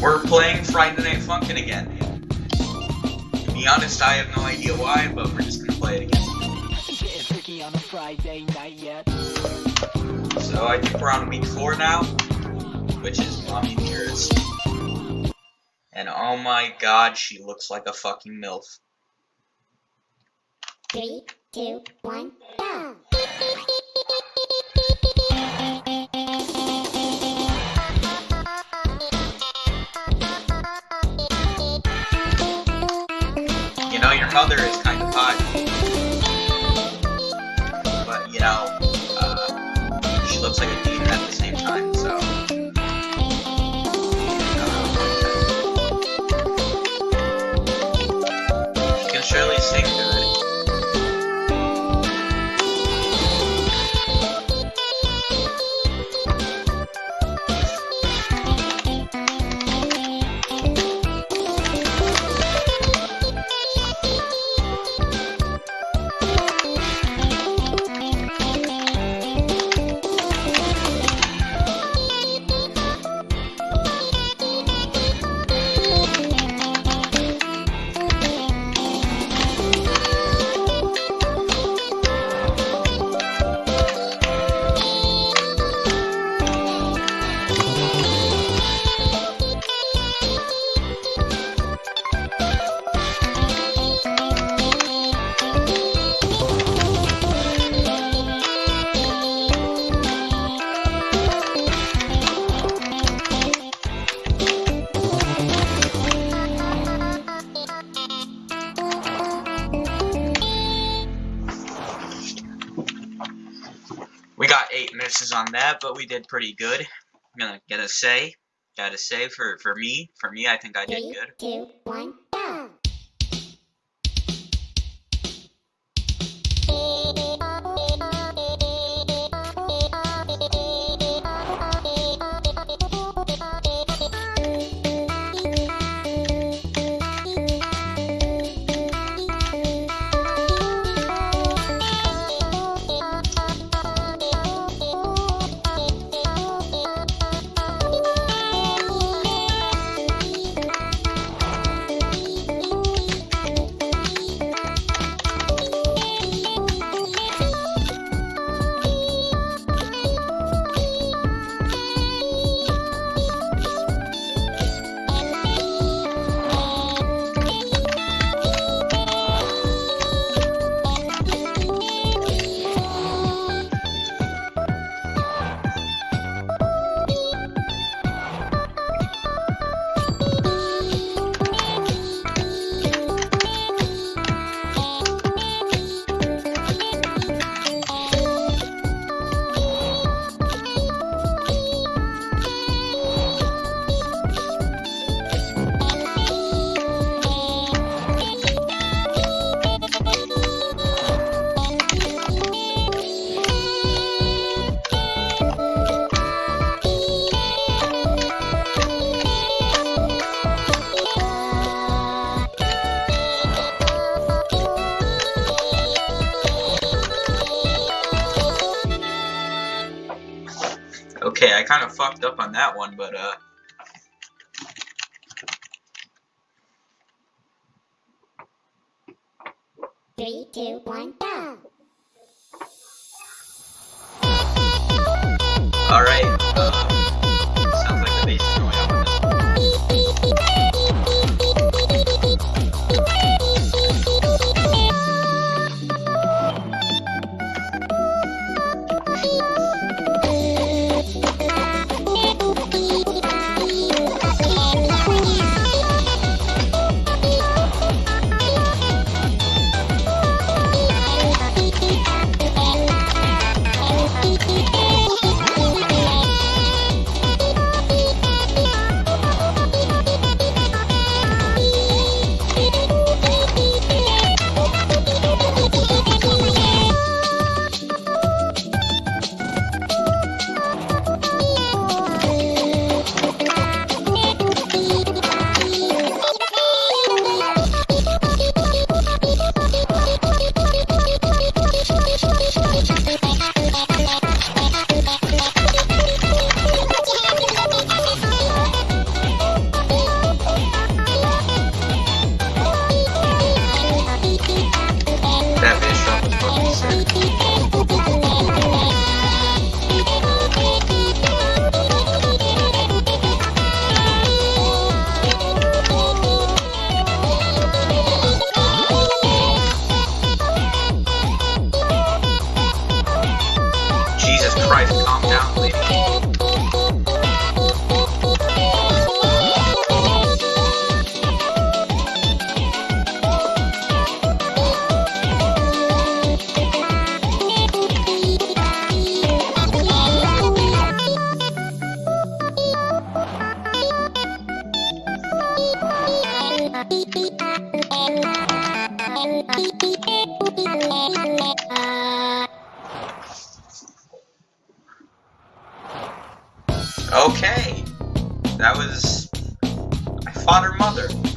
We're playing Friday Night Funkin' again. To be honest, I have no idea why, but we're just gonna play it again. on a Friday night yet. So I think we're on week four now, which is Mommy Dearest. And oh my god, she looks like a fucking MILF. Three, two, one, go! You know, your mother is kind of hot. But, you know, eight misses on that, but we did pretty good. I'm gonna get a say. Gotta say for for me, for me, I think I did Three, good. two, one, go! Okay, I kind of fucked up on that one, but uh. Three, two, one, go! That was. I fought her mother.